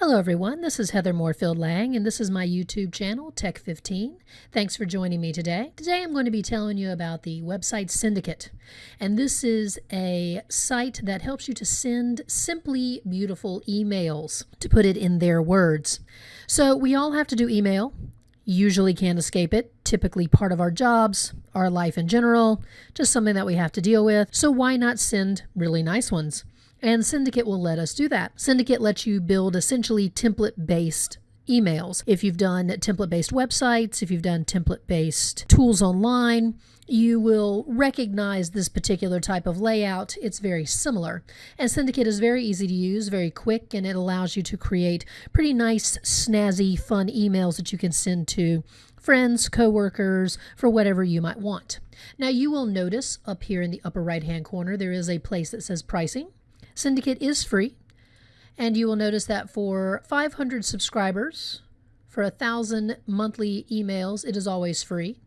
Hello everyone, this is Heather Moorefield Lang and this is my YouTube channel, Tech15. Thanks for joining me today. Today I'm going to be telling you about the website Sendicate. And this is a site that helps you to send simply beautiful emails, to put it in their words. So we all have to do email, usually can't escape it, typically part of our jobs, our life in general, just something that we have to deal with. So why not send really nice ones? And Sendicate will let us do that. Sendicate lets you build essentially template based emails. If you've done template based websites, if you've done template based tools online, you will recognize this particular type of layout. It's very similar. And Sendicate is very easy to use, very quick, and it allows you to create pretty nice, snazzy, fun emails that you can send to friends, coworkers, for whatever you might want. Now you will notice up here in the upper right hand corner there is a place that says pricing. Sendicate is free, and you will notice that for 500 subscribers, for a thousand monthly emails, it is always free.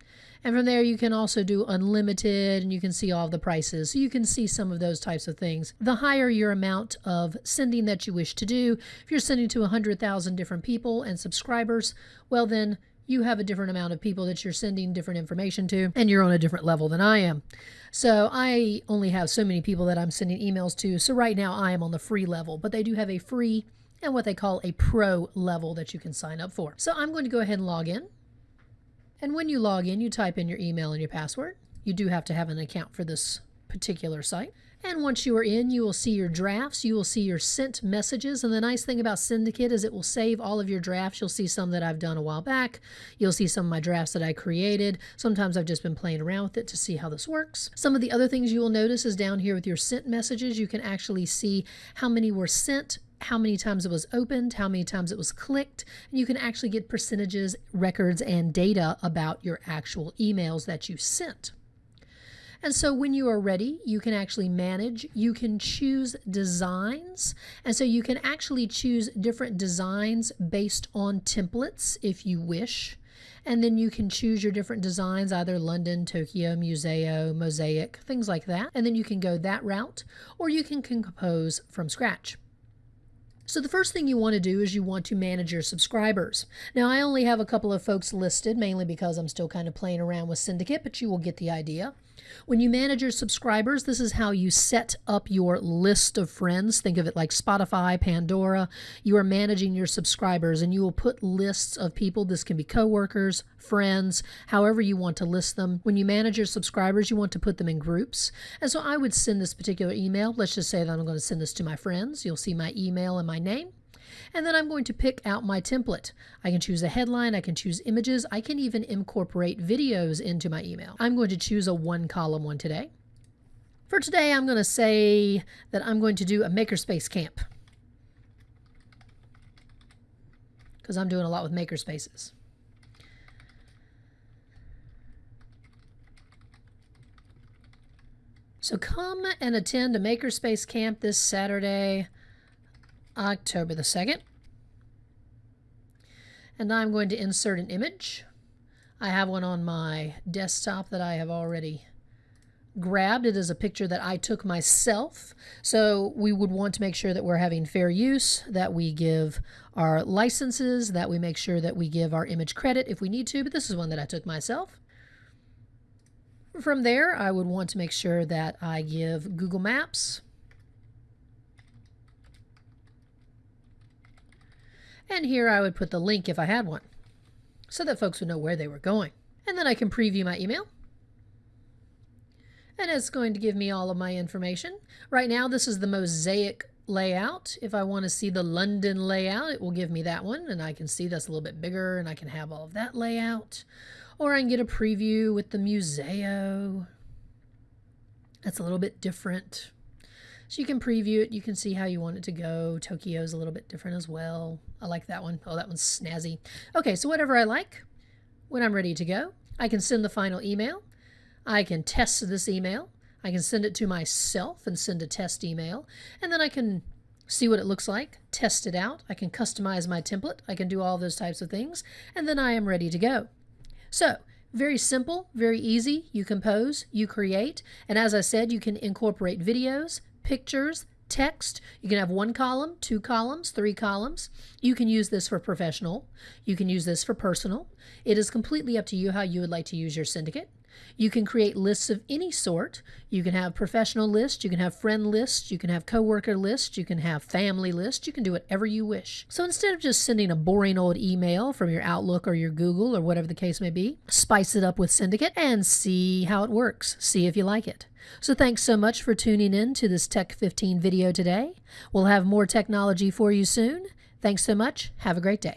And from there, you can also do unlimited and you can see all the prices. So you can see some of those types of things. The higher your amount of sending that you wish to do, if you're sending to 100,000 different people and subscribers, well, then you have a different amount of people that you're sending different information to, and you're on a different level than I am. So I only have so many people that I'm sending emails to. So right now I am on the free level, but they do have a free and what they call a pro level that you can sign up for. So I'm going to go ahead and log in. And when you log in, you type in your email and your password. You do have to have an account for this particular site. And once you are in, you will see your drafts, you will see your sent messages. And the nice thing about Sendicate is it will save all of your drafts. You'll see some that I've done a while back. You'll see some of my drafts that I created. Sometimes I've just been playing around with it to see how this works. Some of the other things you will notice is down here with your sent messages, you can actually see how many were sent, how many times it was opened, how many times it was clicked, and you can actually get percentages, records, and data about your actual emails that you sent. And so when you are ready, you can actually manage, you can choose designs. And so you can actually choose different designs based on templates if you wish. And then you can choose your different designs, either London, Tokyo, Museo, Mosaic, things like that. And then you can go that route, or you can compose from scratch. So the first thing you want to do is you want to manage your subscribers. Now I only have a couple of folks listed, mainly because I'm still kind of playing around with Sendicate, but you will get the idea. When you manage your subscribers, this is how you set up your list of friends. Think of it like Spotify, Pandora. You are managing your subscribers and you will put lists of people. This can be coworkers, friends, however you want to list them. When you manage your subscribers, you want to put them in groups. And so I would send this particular email. Let's just say that I'm going to send this to my friends. You'll see my email and my name. And then I'm going to pick out my template. I can choose a headline, I can choose images, I can even incorporate videos into my email. I'm going to choose a one column one today. For today, I'm going to say that I'm going to do a makerspace camp because I'm doing a lot with makerspaces. So come and attend a makerspace camp this Saturday. October the 2nd. And I'm going to insert an image. I have one on my desktop that I have already grabbed. It is a picture that I took myself. So we would want to make sure that we're having fair use, that we give our licenses, that we make sure that we give our image credit if we need to, but this is one that I took myself. From there, I would want to make sure that I give Google Maps And here I would put the link if I had one, so that folks would know where they were going. And then I can preview my email. And it's going to give me all of my information. Right now, this is the mosaic layout. If I want to see the London layout, it will give me that one. And I can see that's a little bit bigger and I can have all of that layout. Or I can get a preview with the Museo. That's a little bit different. So you can preview it. You can see how you want it to go. Tokyo's a little bit different as well. I like that one. Oh, that one's snazzy. Okay, so whatever I like, when I'm ready to go, I can send the final email. I can test this email. I can send it to myself and send a test email. And then I can see what it looks like, test it out. I can customize my template. I can do all those types of things. And then I am ready to go. So very simple, very easy. You compose, you create. And as I said, you can incorporate videos, pictures, text. You can have one column, two columns, three columns. You can use this for professional. You can use this for personal. It is completely up to you how you would like to use your Sendicate. You can create lists of any sort. You can have professional lists, you can have friend lists, you can have coworker lists, you can have family lists, you can do whatever you wish. So instead of just sending a boring old email from your Outlook or your Google or whatever the case may be, spice it up with Sendicate and see how it works. See if you like it. So thanks so much for tuning in to this Tech 15 video today. We'll have more technology for you soon. Thanks so much. Have a great day.